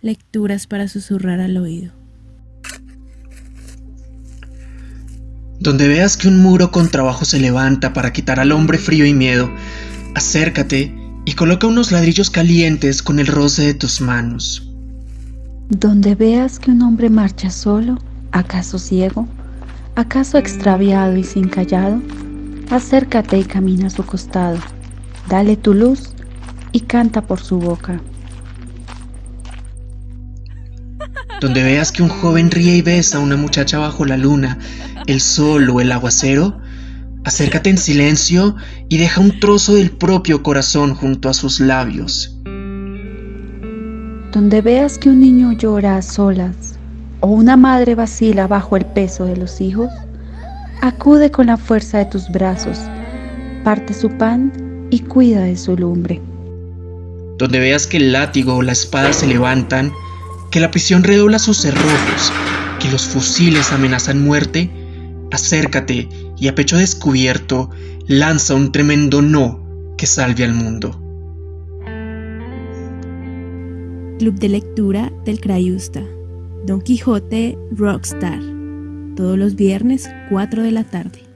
Lecturas para susurrar al oído. Donde veas que un muro con trabajo se levanta para quitar al hombre frío y miedo, acércate y coloca unos ladrillos calientes con el roce de tus manos. Donde veas que un hombre marcha solo, acaso ciego, acaso extraviado y sin callado, acércate y camina a su costado, dale tu luz y canta por su boca. Donde veas que un joven ríe y besa a una muchacha bajo la luna, el sol o el aguacero, acércate en silencio y deja un trozo del propio corazón junto a sus labios. Donde veas que un niño llora a solas o una madre vacila bajo el peso de los hijos, acude con la fuerza de tus brazos, parte su pan y cuida de su lumbre. Donde veas que el látigo o la espada se levantan, que la prisión redobla sus cerrojos, que los fusiles amenazan muerte, acércate y a pecho descubierto lanza un tremendo no que salve al mundo. Club de lectura del Crayusta. Don Quijote Rockstar. Todos los viernes, 4 de la tarde.